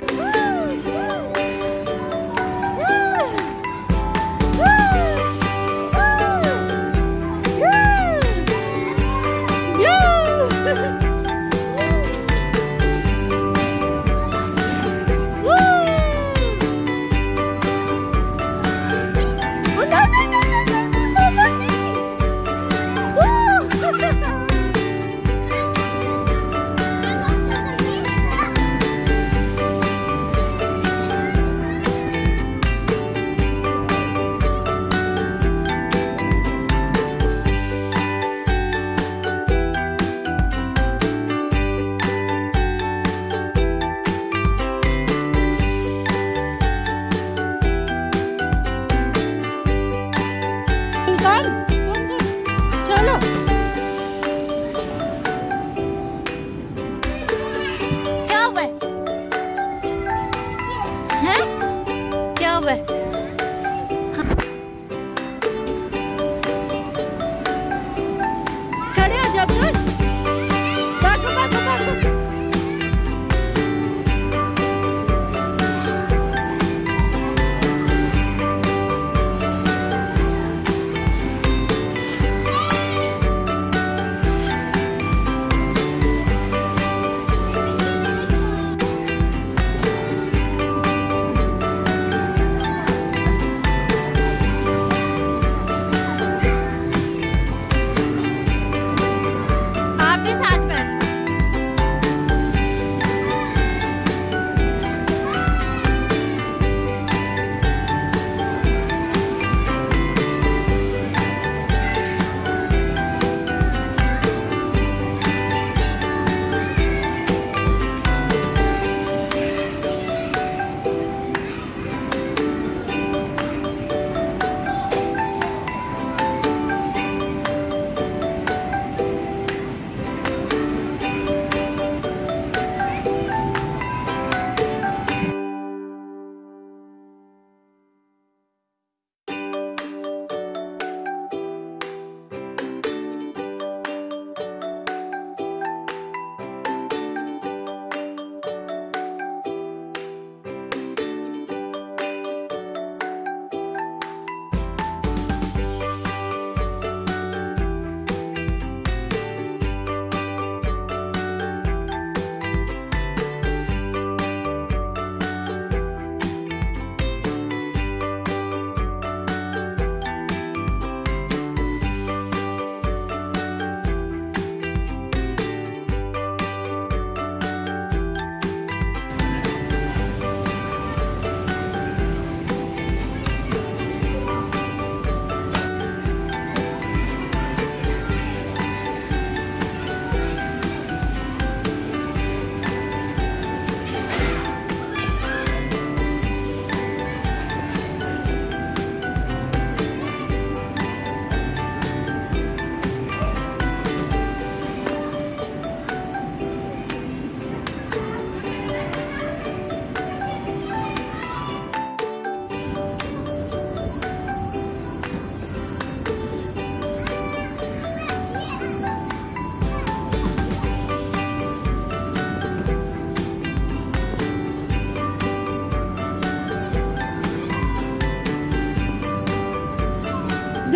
Woo!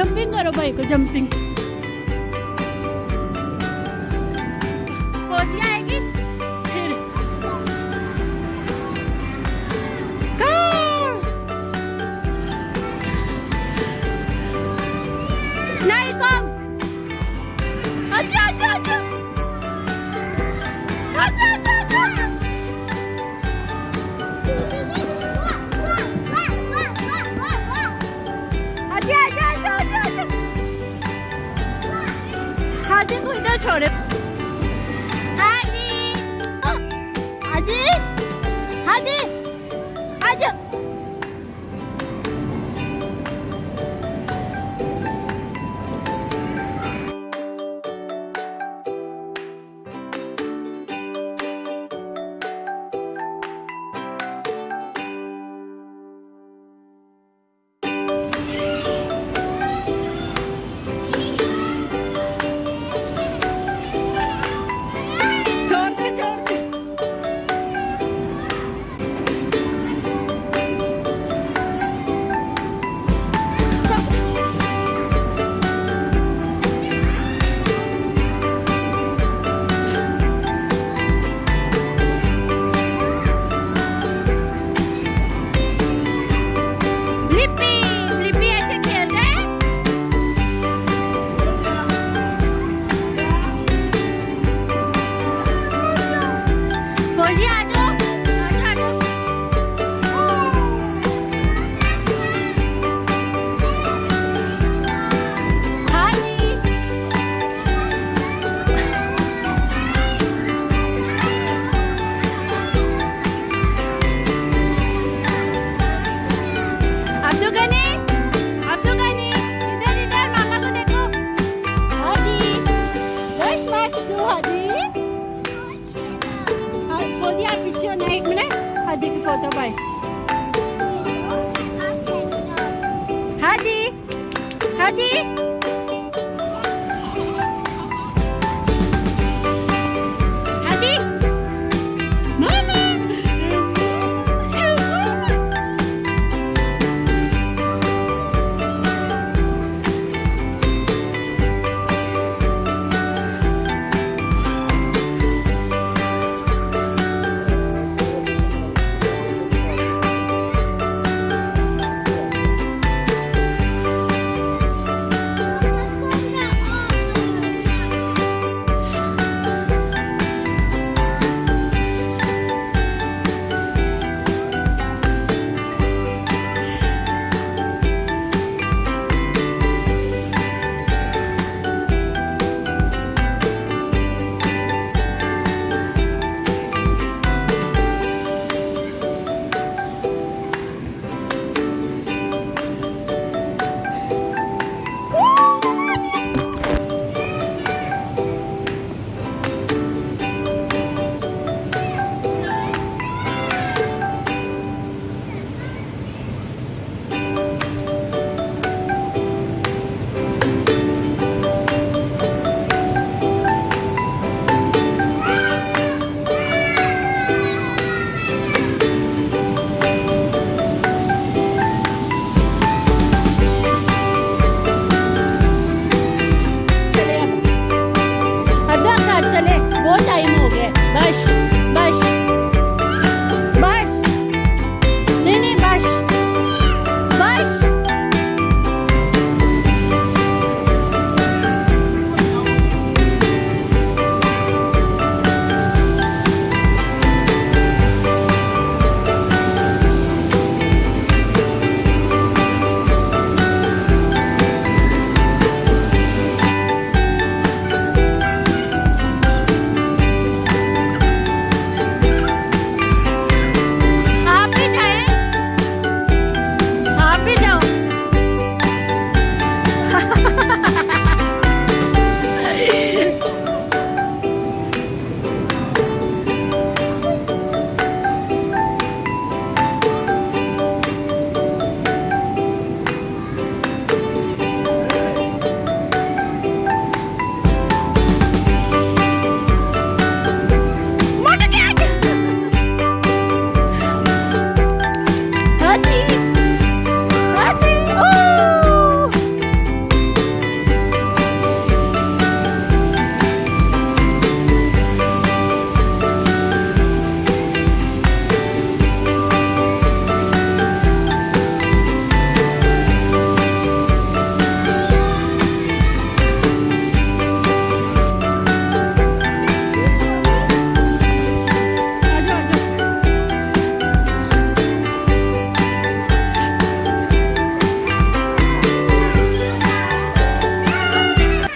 Jumping करो भाई को जंपिंग आएगी फिर नहीं को 저래 아니. 어, 아니. Hadi ke to buy. Hadi! Hadi!